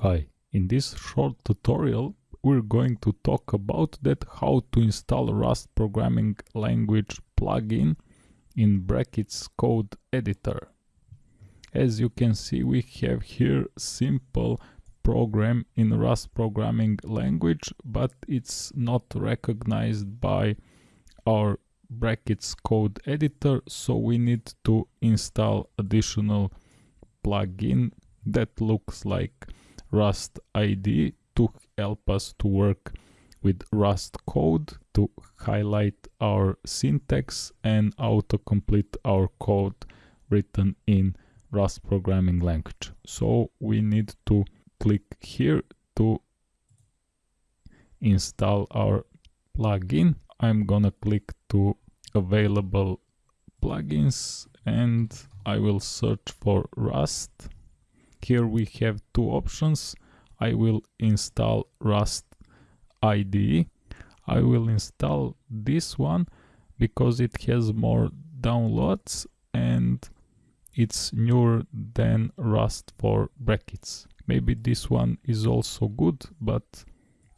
Hi, in this short tutorial we're going to talk about that how to install Rust programming language plugin in brackets code editor. As you can see we have here simple program in Rust programming language but it's not recognized by our brackets code editor so we need to install additional plugin that looks like Rust IDE to help us to work with Rust code to highlight our syntax and autocomplete our code written in Rust programming language. So we need to click here to install our plugin. I'm gonna click to available plugins and I will search for Rust here we have two options. I will install Rust IDE. I will install this one because it has more downloads and it's newer than Rust for brackets. Maybe this one is also good, but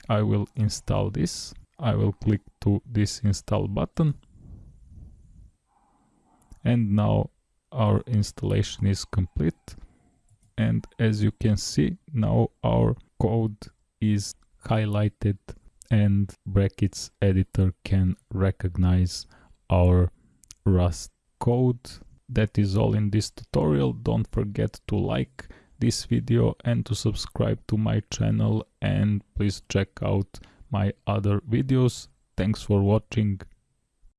I will install this. I will click to this install button. And now our installation is complete and as you can see now our code is highlighted and brackets editor can recognize our rust code. That is all in this tutorial. Don't forget to like this video and to subscribe to my channel. And please check out my other videos. Thanks for watching